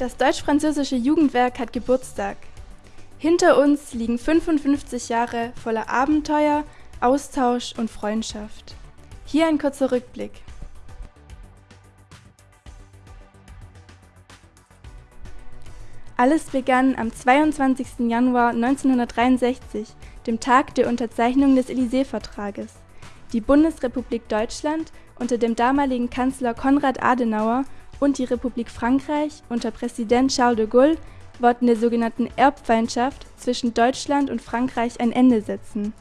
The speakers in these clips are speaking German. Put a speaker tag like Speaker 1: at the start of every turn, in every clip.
Speaker 1: Das deutsch-französische Jugendwerk hat Geburtstag. Hinter uns liegen 55 Jahre voller Abenteuer, Austausch und Freundschaft. Hier ein kurzer Rückblick. Alles begann am 22. Januar 1963, dem Tag der Unterzeichnung des Élysée-Vertrages. Die Bundesrepublik Deutschland unter dem damaligen Kanzler Konrad Adenauer und die Republik Frankreich unter Präsident Charles de Gaulle wollten der sogenannten Erbfeindschaft zwischen Deutschland und Frankreich ein Ende setzen.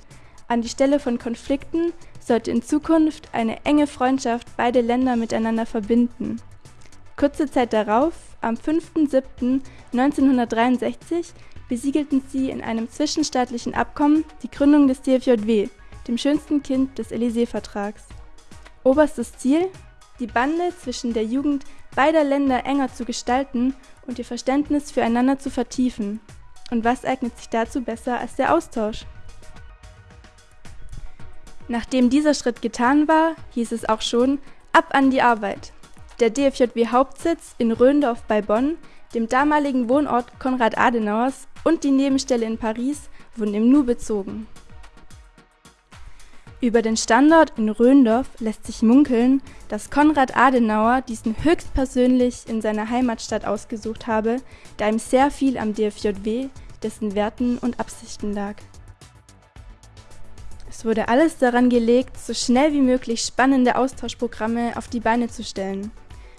Speaker 1: An die Stelle von Konflikten sollte in Zukunft eine enge Freundschaft beide Länder miteinander verbinden. Kurze Zeit darauf, am 5.7.1963, besiegelten sie in einem zwischenstaatlichen Abkommen die Gründung des DFJW, dem schönsten Kind des Élysée-Vertrags. Oberstes Ziel? Die Bande zwischen der Jugend beider Länder enger zu gestalten und ihr Verständnis füreinander zu vertiefen. Und was eignet sich dazu besser als der Austausch? Nachdem dieser Schritt getan war, hieß es auch schon, ab an die Arbeit. Der DFJW-Hauptsitz in Röndorf bei Bonn, dem damaligen Wohnort Konrad Adenauers und die Nebenstelle in Paris wurden im Nu bezogen. Über den Standort in Röndorf lässt sich munkeln, dass Konrad Adenauer diesen höchstpersönlich in seiner Heimatstadt ausgesucht habe, da ihm sehr viel am DFJW, dessen Werten und Absichten lag. Es wurde alles daran gelegt, so schnell wie möglich spannende Austauschprogramme auf die Beine zu stellen.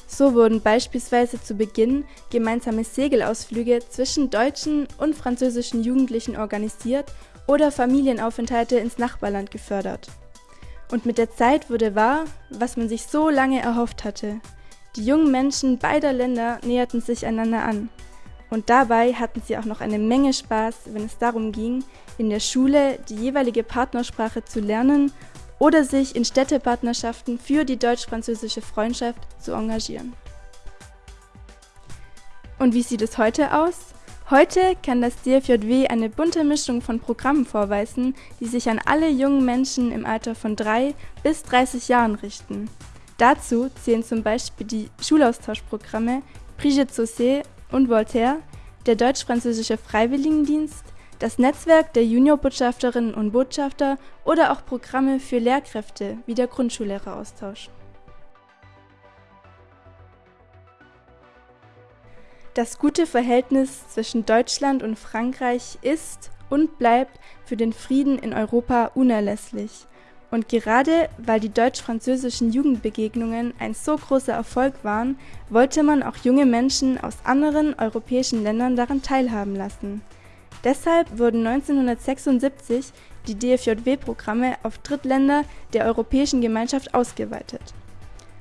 Speaker 1: So wurden beispielsweise zu Beginn gemeinsame Segelausflüge zwischen deutschen und französischen Jugendlichen organisiert oder Familienaufenthalte ins Nachbarland gefördert. Und mit der Zeit wurde wahr, was man sich so lange erhofft hatte. Die jungen Menschen beider Länder näherten sich einander an. Und dabei hatten sie auch noch eine Menge Spaß, wenn es darum ging, in der Schule die jeweilige Partnersprache zu lernen oder sich in Städtepartnerschaften für die deutsch-französische Freundschaft zu engagieren. Und wie sieht es heute aus? Heute kann das DFJW eine bunte Mischung von Programmen vorweisen, die sich an alle jungen Menschen im Alter von 3 bis 30 Jahren richten. Dazu zählen zum Beispiel die Schulaustauschprogramme Brigitte Saucé und Voltaire, der deutsch-französische Freiwilligendienst, das Netzwerk der Juniorbotschafterinnen und Botschafter oder auch Programme für Lehrkräfte wie der Grundschullehreraustausch. Das gute Verhältnis zwischen Deutschland und Frankreich ist und bleibt für den Frieden in Europa unerlässlich. Und gerade weil die deutsch-französischen Jugendbegegnungen ein so großer Erfolg waren, wollte man auch junge Menschen aus anderen europäischen Ländern daran teilhaben lassen. Deshalb wurden 1976 die DFJW-Programme auf Drittländer der Europäischen Gemeinschaft ausgeweitet.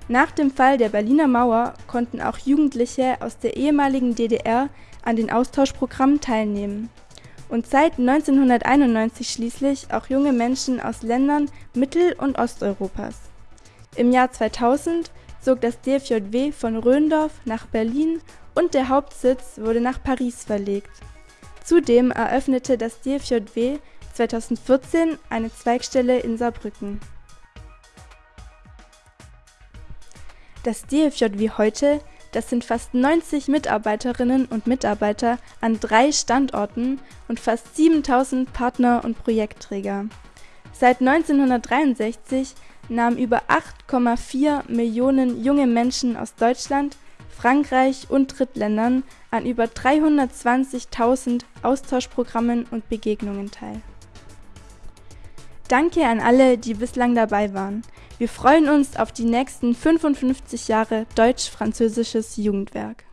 Speaker 1: Nach dem Fall der Berliner Mauer konnten auch Jugendliche aus der ehemaligen DDR an den Austauschprogrammen teilnehmen. Und seit 1991 schließlich auch junge Menschen aus Ländern Mittel- und Osteuropas. Im Jahr 2000 zog das DFJW von Röndorf nach Berlin und der Hauptsitz wurde nach Paris verlegt. Zudem eröffnete das DFJW 2014 eine Zweigstelle in Saarbrücken. Das DFJW heute, das sind fast 90 Mitarbeiterinnen und Mitarbeiter an drei Standorten und fast 7000 Partner und Projektträger. Seit 1963 nahmen über 8,4 Millionen junge Menschen aus Deutschland, Frankreich und Drittländern an über 320.000 Austauschprogrammen und Begegnungen teil. Danke an alle, die bislang dabei waren. Wir freuen uns auf die nächsten 55 Jahre deutsch-französisches Jugendwerk.